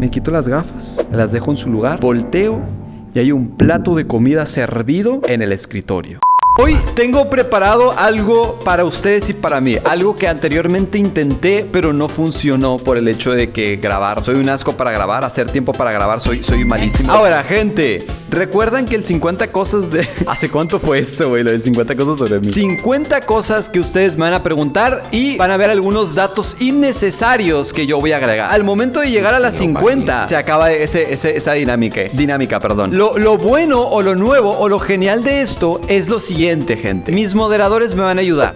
me quito las gafas, las dejo en su lugar, volteo y hay un plato de comida servido en el escritorio. Hoy tengo preparado algo para ustedes y para mí. Algo que anteriormente intenté, pero no funcionó por el hecho de que grabar. Soy un asco para grabar, hacer tiempo para grabar, soy, soy malísimo. Ahora, gente, ¿recuerdan que el 50 cosas de... ¿Hace cuánto fue eso, güey? Lo del 50 cosas sobre mí. 50 cosas que ustedes me van a preguntar y van a ver algunos datos innecesarios que yo voy a agregar. Al momento de llegar a las 50, se acaba ese, esa dinámica. Dinámica, perdón. Lo, lo bueno o lo nuevo o lo genial de esto es lo siguiente gente. Mis moderadores me van a ayudar.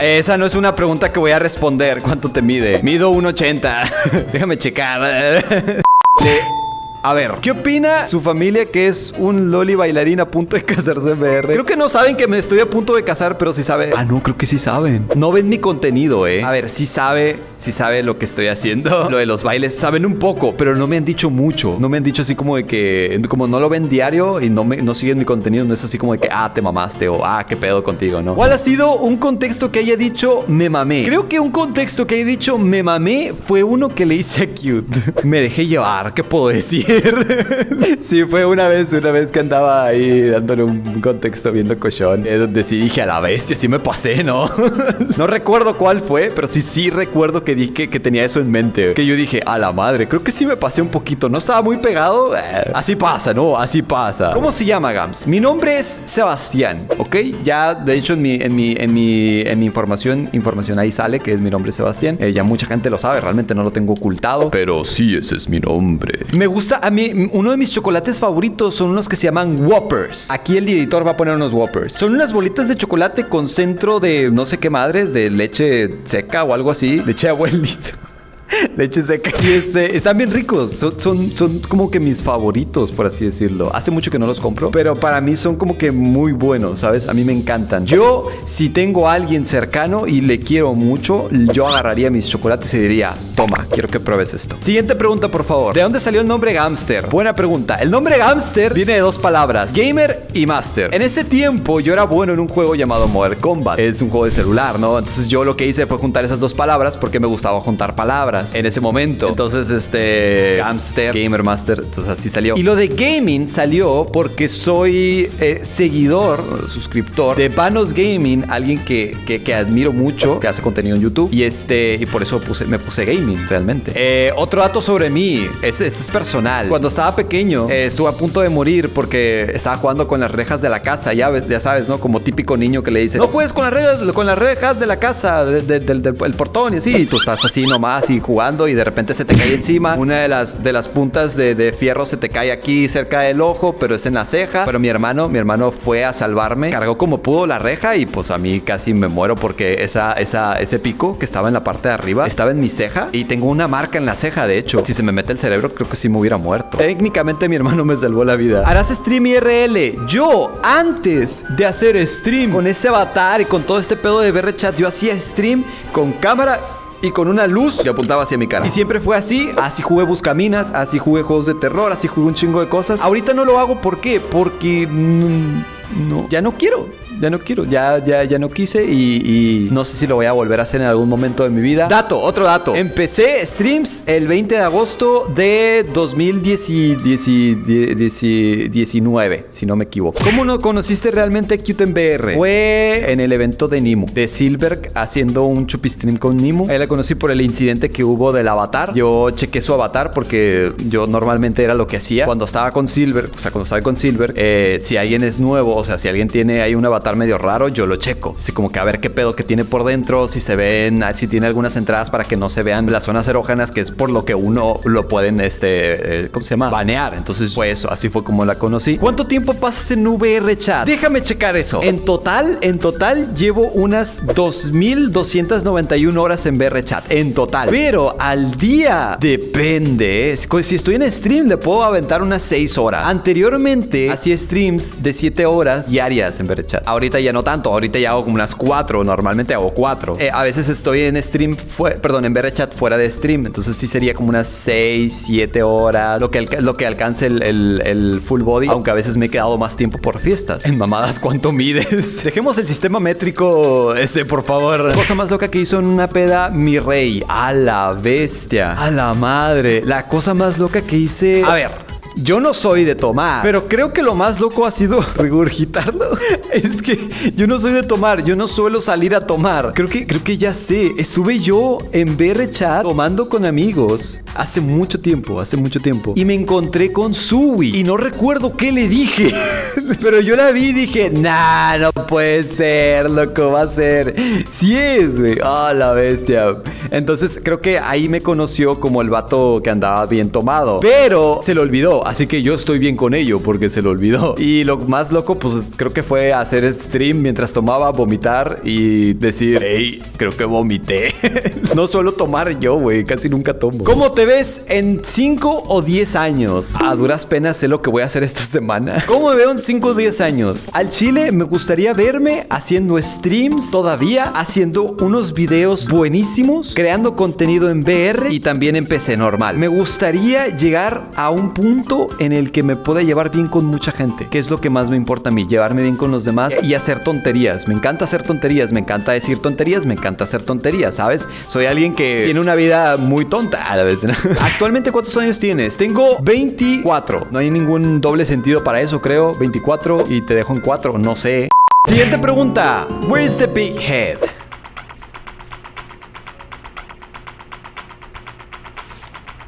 Esa no es una pregunta que voy a responder. ¿Cuánto te mide? Mido 1.80. Déjame checar. A ver, ¿qué opina su familia que es un loli bailarín a punto de casarse en VR? Creo que no saben que me estoy a punto de casar, pero sí sabe. Ah, no, creo que sí saben. No ven mi contenido, eh. A ver, sí sabe, sí sabe lo que estoy haciendo. Lo de los bailes, saben un poco, pero no me han dicho mucho. No me han dicho así como de que, como no lo ven diario y no, me, no siguen mi contenido, no es así como de que, ah, te mamaste o ah, qué pedo contigo, ¿no? ¿Cuál ha sido un contexto que haya dicho me mamé? Creo que un contexto que haya dicho me mamé fue uno que le hice a Cute. me dejé llevar, ¿qué puedo decir? sí, fue una vez, una vez que andaba ahí dándole un contexto bien locochón. Es donde sí dije a la bestia, sí me pasé, ¿no? no recuerdo cuál fue, pero sí, sí recuerdo que dije que tenía eso en mente. Que yo dije, a la madre, creo que sí me pasé un poquito. No estaba muy pegado. Eh, así pasa, ¿no? Así pasa. ¿Cómo se llama, Gams? Mi nombre es Sebastián, ¿ok? Ya, de hecho, en mi, en mi, en mi, en mi información, información ahí sale que es mi nombre Sebastián. Eh, ya mucha gente lo sabe, realmente no lo tengo ocultado. Pero sí, ese es mi nombre. Me gusta, a mí, uno de mis chocolates favoritos son unos que se llaman Whoppers. Aquí el editor va a poner unos Whoppers. Son unas bolitas de chocolate con centro de no sé qué madres, de leche seca o algo así. Leche abuelito. leche seca. Y este, están bien ricos. Son, son, como que mis favoritos, por así decirlo. Hace mucho que no los compro, pero para mí son como que muy buenos, ¿sabes? A mí me encantan. Yo, si tengo a alguien cercano y le quiero mucho, yo agarraría mis chocolates y diría, toma, quiero que pruebes esto. Siguiente pregunta, por favor. ¿De dónde salió el nombre Gamster? Buena pregunta. El nombre Gamster viene de dos palabras, gamer y master. En ese tiempo yo era bueno en un juego llamado Modern Combat. Es un juego de celular, ¿no? Entonces yo lo que hice fue juntar esas dos palabras porque me gustaba juntar palabras en ese momento. Entonces, este, Gamster, Gamer Master, entonces así salió. Y lo de gaming salió porque soy eh, seguidor, suscriptor de Vanos Gaming, alguien que, que, admiro mucho, que hace contenido en YouTube. Y este, y por eso me puse gaming realmente. Eh, otro dato sobre mí, este, este es personal. Cuando estaba pequeño, eh, estuve a punto de morir porque estaba jugando con las rejas de la casa, ya ves, ya sabes, ¿no? Como típico niño que le dice, no juegues con las rejas, con las rejas de la casa, del, portón y así. Y tú estás así nomás y y de repente se te cae encima. Una de las, de las puntas de, fierro se te cae aquí cerca del ojo, pero es en la ceja. Pero mi hermano, mi hermano fue a salvarme, cargó como pudo la reja y pues a mí casi me muero porque esa, esa, ese pico que estaba en la parte de arriba estaba en mi ceja y tengo una marca en la ceja, de hecho. Si se me mete el cerebro, creo que sí me hubiera muerto. Técnicamente mi hermano me salvó la vida. Harás stream IRL. Yo, antes de hacer stream con este avatar y con todo este pedo de VR chat, yo hacía stream con cámara y con una luz que apuntaba hacia mi cara. Y siempre fue así. Así jugué Buscaminas, así jugué juegos de terror, así jugué un chingo de cosas. Ahorita no lo hago, ¿por qué? Porque... no, ya no quiero ya no quiero, ya, ya, ya no quise y, no sé si lo voy a volver a hacer en algún momento de mi vida. Dato, otro dato. Empecé streams el 20 de agosto de 2019, si no me equivoco. ¿Cómo no conociste realmente Qt en VR? Fue en el evento de Nimu, de Silver haciendo un chupistream con Nimu. Ahí la conocí por el incidente que hubo del avatar. Yo chequé su avatar porque yo normalmente era lo que hacía cuando estaba con Silver, o sea, cuando estaba con Silver, eh, si alguien es nuevo, o sea, si alguien tiene ahí un avatar medio raro, yo lo checo. Así como que a ver qué pedo que tiene por dentro, si se ven, si tiene algunas entradas para que no se vean las zonas erógenas, que es por lo que uno lo pueden, este, eh, ¿cómo se llama? Banear. Entonces, pues así fue como la conocí. ¿Cuánto tiempo pasas en VR chat? Déjame checar eso. En total, en total llevo unas 2291 horas en VR chat. En total. Pero al día depende. Si estoy en stream, le puedo aventar unas 6 horas. Anteriormente hacía streams de 7 horas diarias en VR chat Ahorita ya no tanto, ahorita ya hago como unas cuatro, normalmente hago cuatro. Eh, a veces estoy en stream, perdón, en chat fuera de stream, entonces sí sería como unas 6, 7 horas, lo que, lo que alcance el, el, full body, aunque a veces me he quedado más tiempo por fiestas. En mamadas, ¿cuánto mides? Dejemos el sistema métrico ese, por favor. cosa más loca que hizo en una peda, mi rey. A la bestia. A la madre. La cosa más loca que hice... A ver, yo no soy de tomar, pero creo que lo más loco ha sido regurgitarlo. Es que yo no soy de tomar, yo no suelo salir a tomar. Creo que, creo que ya sé. Estuve yo en BR Chat tomando con amigos hace mucho tiempo, hace mucho tiempo. Y me encontré con Sui y no recuerdo qué le dije. Pero yo la vi y dije, nah, no puede ser, loco, va a ser. Sí es, güey. Ah, la bestia. Entonces creo que ahí me conoció como el vato que andaba bien tomado. Pero se lo olvidó así que yo estoy bien con ello porque se lo olvidó. Y lo más loco, pues creo que fue hacer stream mientras tomaba, vomitar y decir, hey, creo que vomité. no suelo tomar yo, güey, casi nunca tomo. ¿Cómo te ves en 5 o 10 años? A duras penas sé lo que voy a hacer esta semana. ¿Cómo me veo en 5 o 10 años? Al chile me gustaría verme haciendo streams todavía, haciendo unos videos buenísimos, creando contenido en VR y también en PC normal. Me gustaría llegar a un punto en el que me pueda llevar bien con mucha gente, que es lo que más me importa a mí, llevarme bien con los demás y hacer tonterías. Me encanta hacer tonterías, me encanta decir tonterías, me encanta hacer tonterías, ¿sabes? Soy alguien que tiene una vida muy tonta a la vez. Actualmente, ¿cuántos años tienes? Tengo 24. No hay ningún doble sentido para eso, creo. 24 y te dejo en 4, no sé. Siguiente pregunta. Where is the big head?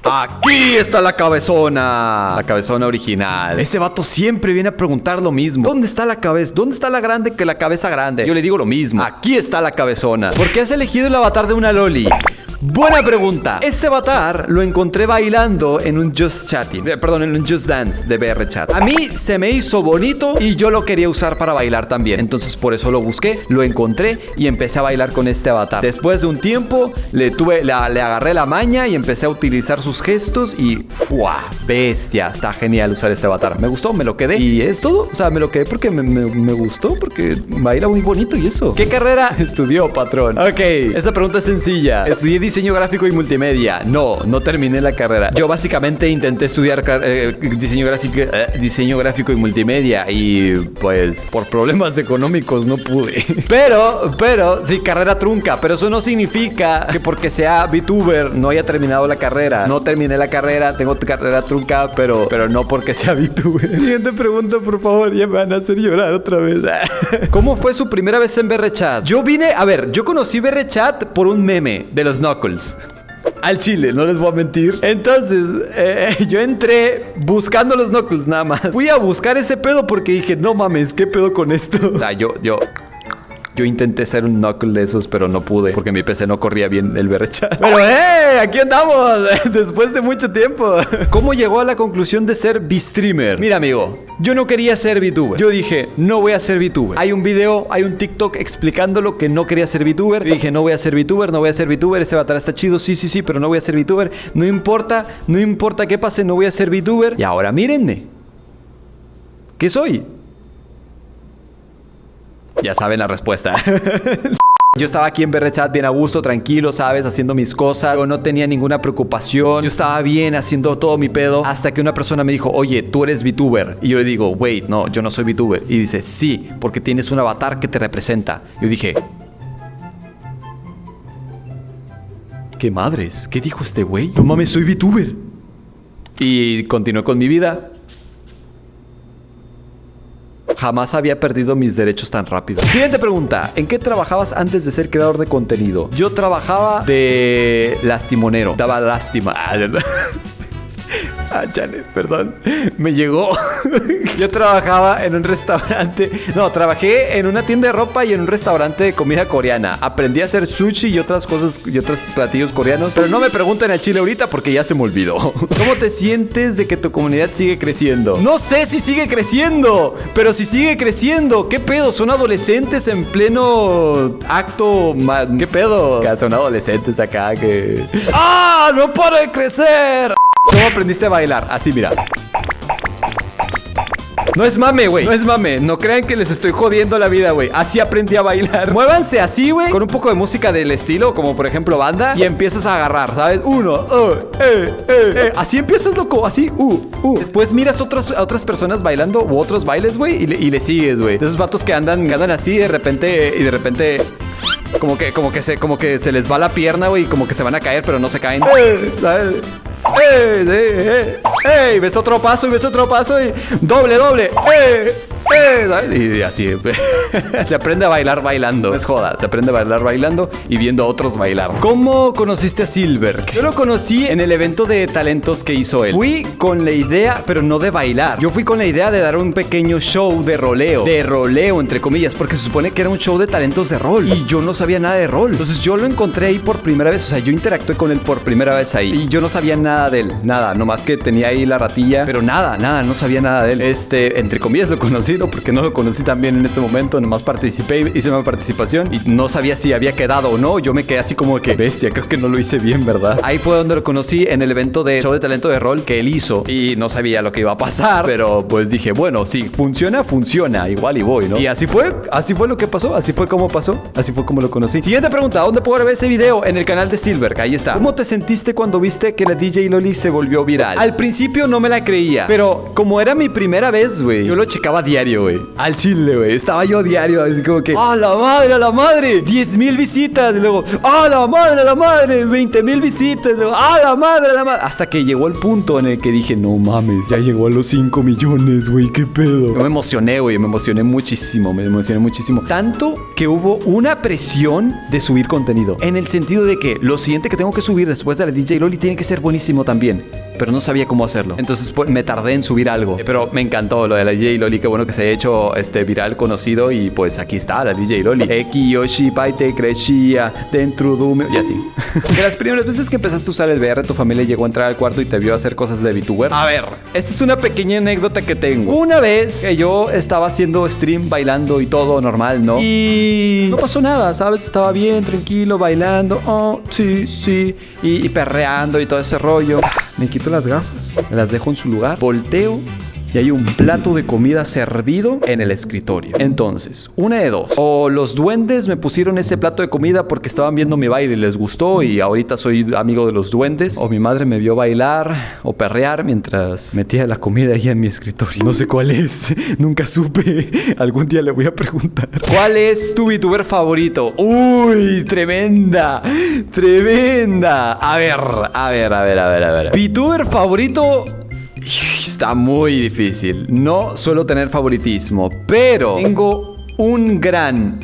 Aquí está la cabezona. La cabezona original. Ese vato siempre viene a preguntar lo mismo. ¿Dónde está la cabeza? ¿Dónde está la grande que la cabeza grande? Yo le digo lo mismo. Aquí está la cabezona. ¿Por qué has elegido el avatar de una loli? Buena pregunta. Este avatar lo encontré bailando en un Just Chatting. Eh, perdón, en un Just Dance de BR Chat. A mí se me hizo bonito y yo lo quería usar para bailar también. Entonces por eso lo busqué, lo encontré y empecé a bailar con este avatar. Después de un tiempo le tuve, le agarré la maña y empecé a utilizar sus gestos y ¡fua! Bestia. Está genial usar este avatar. Me gustó, me lo quedé. Y es todo. O sea, me lo quedé porque me, me gustó, porque baila muy bonito y eso. ¿Qué carrera estudió, patrón? Ok, esta pregunta es sencilla. Estudié diseño gráfico y multimedia. No, no terminé la carrera. Yo básicamente intenté estudiar eh, diseño, gráfico, eh, diseño gráfico y multimedia y pues por problemas económicos no pude. Pero, pero, sí, carrera trunca. Pero eso no significa que porque sea VTuber no haya terminado la carrera. No terminé la carrera, tengo carrera trunca, pero, pero no porque sea VTuber. Siguiente pregunta, por favor, ya me van a hacer llorar otra vez. ¿Cómo fue su primera vez en Chat? Yo vine, a ver, yo conocí Chat por un meme de los Knuckles. Al chile, no les voy a mentir. Entonces, eh, yo entré buscando los Knuckles nada más. Fui a buscar ese pedo porque dije, no mames, ¿qué pedo con esto? O sea, yo, yo, yo intenté ser un knuckle de esos, pero no pude porque mi PC no corría bien el chat. Pero ¡eh! Aquí andamos después de mucho tiempo. ¿Cómo llegó a la conclusión de ser B-streamer? Mira, amigo, yo no quería ser VTuber. Yo dije, no voy a ser VTuber. Hay un video, hay un TikTok explicándolo que no quería ser VTuber. Y dije, no voy a ser VTuber, no voy a ser VTuber. Ese avatar está chido, sí, sí, sí, pero no voy a ser VTuber. No importa, no importa qué pase, no voy a ser VTuber. Y ahora mírenme. ¿Qué soy? Ya saben la respuesta. Yo estaba aquí en Chat bien a gusto, tranquilo, ¿sabes? Haciendo mis cosas. Yo no tenía ninguna preocupación. Yo estaba bien haciendo todo mi pedo. Hasta que una persona me dijo, oye, tú eres VTuber. Y yo le digo, wait, no, yo no soy VTuber. Y dice, sí, porque tienes un avatar que te representa. Yo dije, ¿qué madres? ¿Qué dijo este güey? No mames, soy VTuber. Y continué con mi vida. Jamás había perdido mis derechos tan rápido. Siguiente pregunta. ¿En qué trabajabas antes de ser creador de contenido? Yo trabajaba de lastimonero. Daba lástima. Ah, Ah, chale, perdón. Me llegó. Yo trabajaba en un restaurante. No, trabajé en una tienda de ropa y en un restaurante de comida coreana. Aprendí a hacer sushi y otras cosas y otros platillos coreanos. Pero no me pregunten a Chile ahorita porque ya se me olvidó. ¿Cómo te sientes de que tu comunidad sigue creciendo? No sé si sigue creciendo, pero si sigue creciendo, ¿qué pedo? Son adolescentes en pleno acto. ¿Qué pedo? Son adolescentes acá que. ¡Ah! ¡No para de crecer! ¿Cómo aprendiste a bailar? Así, mira. No es mame, güey. No es mame. No crean que les estoy jodiendo la vida, güey. Así aprendí a bailar. Muévanse así, güey. Con un poco de música del estilo, como por ejemplo banda. Y empiezas a agarrar, ¿sabes? Uno, uh, eh, eh, eh. Así empiezas, loco. Así, uh, uh. Después miras otras, a otras personas bailando u otros bailes, güey. Y, le- y le sigues, güey. De esos vatos que andan, andan así de repente. Y de repente. Como que, como que se, como que se les va la pierna, güey, y como que se van a caer, pero no se caen. ¿Sabes? ¡Eh! ¡Eh! ¡Eh! ¡Ey! ves otro paso y ves otro paso y doble, doble. ¡Eh! ¿sabes? Y así se aprende a bailar bailando. Es joda, se aprende a bailar bailando y viendo a otros bailar. ¿Cómo conociste a Silver? Yo lo conocí en el evento de talentos que hizo él. Fui con la idea, pero no de bailar. Yo fui con la idea de dar un pequeño show de roleo. De roleo, entre comillas, porque se supone que era un show de talentos de rol. Y yo no sabía nada de rol. Entonces yo lo encontré ahí por primera vez. O sea, yo interactué con él por primera vez ahí. Y yo no sabía nada de él. Nada. Nomás que tenía ahí la ratilla. Pero nada, nada. No sabía nada de él. Este, entre comillas lo conocí, ¿no? Porque no lo conocí también en ese momento. Nomás participé, hice una participación. Y no sabía si había quedado o no. Yo me quedé así como que, bestia, creo que no lo hice bien, ¿verdad? Ahí fue donde lo conocí en el evento de show de talento de rol que él hizo. Y no sabía lo que iba a pasar. Pero pues dije, bueno, si funciona, funciona. Igual y voy, ¿no? Y así fue. Así fue lo que pasó. Así fue como pasó. Así fue como lo conocí. Siguiente pregunta. ¿Dónde puedo ver ese video? En el canal de Silver. Ahí está. ¿Cómo te sentiste cuando viste que la DJ Loli se volvió viral? Al principio no me la creía. Pero como era mi primera vez, güey. Yo lo checaba diario, güey. Al chile, güey. Estaba yo diario. Así como que. ¡Ah, la madre, a la madre! 10 mil visitas. Y luego. ¡Ah, la madre, a la madre! 20 mil visitas. Y luego. ¡Ah, la madre, a la madre! Hasta que llegó el punto en el que dije, no mames. Ya llegó a los 5 millones, güey. ¿Qué pedo? Yo me emocioné, güey. Me emocioné muchísimo. Me emocioné muchísimo. Tanto que hubo una presión de subir contenido. En el sentido de que lo siguiente que tengo que subir después de la DJ Loli tiene que ser buenísimo también. Pero no sabía cómo hacerlo. Entonces pues, me tardé en subir algo. Pero me encantó lo de la DJ Loli. Qué bueno que se haya hecho este viral conocido. Y pues aquí está la DJ Loli. Eki Yoshi Paite crecía dentro de un... Y así. De las primeras veces que empezaste a usar el VR, tu familia llegó a entrar al cuarto y te vio hacer cosas de VTuber. A ver, esta es una pequeña anécdota que tengo. Una vez que yo estaba haciendo stream bailando y todo normal, ¿no? Y no pasó nada, ¿sabes? Estaba bien, tranquilo, bailando. Oh, sí, sí. Y, y perreando y todo ese rollo. Me quito las gafas, las dejo en su lugar, volteo y hay un plato de comida servido en el escritorio. Entonces, una de dos. O los duendes me pusieron ese plato de comida porque estaban viendo mi baile y les gustó y ahorita soy amigo de los duendes. O mi madre me vio bailar o perrear mientras metía la comida ahí en mi escritorio. No sé cuál es. Nunca supe. Algún día le voy a preguntar. ¿Cuál es tu VTuber favorito? Uy, tremenda. Tremenda. A ver, a ver, a ver, a ver, a ver. VTuber favorito Está muy difícil. No suelo tener favoritismo, pero tengo un gran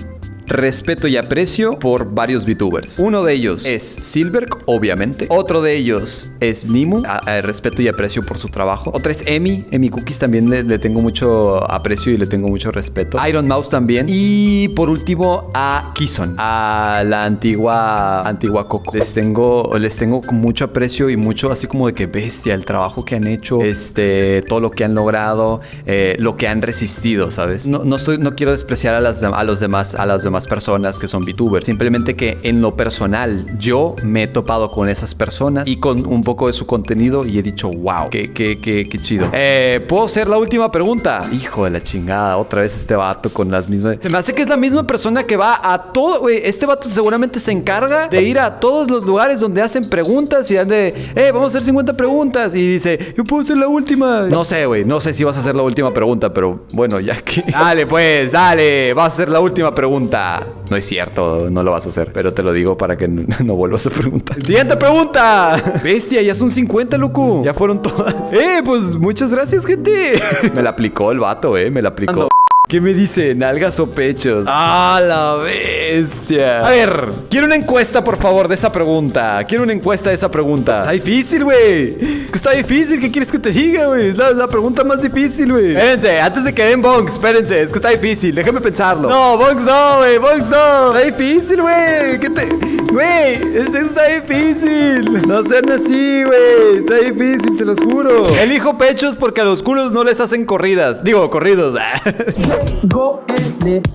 respeto y aprecio por varios VTubers. Uno de ellos es Silver, obviamente. Otro de ellos es Nimu. A- a- respeto y aprecio por su trabajo. Otra es Emi. Emi Cookies también le, tengo mucho aprecio y le tengo mucho respeto. Iron Mouse también. Y por último a Kison. A la antigua antigua Coco. Les tengo les tengo mucho aprecio y mucho así como de que bestia el trabajo que han hecho, este todo lo que han logrado, eh, lo que han resistido, ¿sabes? No, no estoy no quiero despreciar a las a los demás a las demás personas que son VTubers. Simplemente que en lo personal yo me he topado con esas personas y con un poco de su contenido y he dicho, wow, qué, qué, qué, qué chido. Eh, ¿Puedo hacer la última pregunta? Hijo de la chingada, otra vez este vato con las mismas... Me hace que es la misma persona que va a todo... güey, este vato seguramente se encarga de ir a todos los lugares donde hacen preguntas y de, eh, vamos a hacer 50 preguntas. Y dice, yo puedo hacer la última. No sé, güey, no sé si vas a hacer la última pregunta, pero bueno, ya que... Dale, pues, dale, vas a hacer la última pregunta. No es cierto, no lo vas a hacer, pero te lo digo para que no, no vuelvas a preguntar. Siguiente pregunta. Bestia, ya son 50, loco. Ya fueron todas. Eh, pues muchas gracias, gente. Me la aplicó el vato, eh, me la aplicó. ¿Qué me dice? ¿Nalgas o pechos? ¡Ah, la bestia! A ver, quiero una encuesta, por favor, de esa pregunta. Quiero una encuesta de esa pregunta. Está difícil, güey. Es que está difícil. ¿Qué quieres que te diga, güey? Es la, la pregunta más difícil, güey. Espérense, antes de que den bonks, espérense. Es que está difícil. Déjame pensarlo. No, bonks no, güey. Bonks no. Está difícil, güey. ¿Qué te...? Güey, es- está difícil. No sean así, güey. Está difícil, se los juro. Elijo pechos porque a los culos no les hacen corridas. Digo, corridos. J go and it.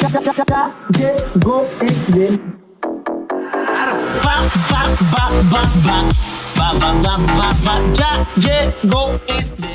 Cha cha cha cha J go and it. Ba ba ba ba ba ba ba ba ba ba ja J go and it.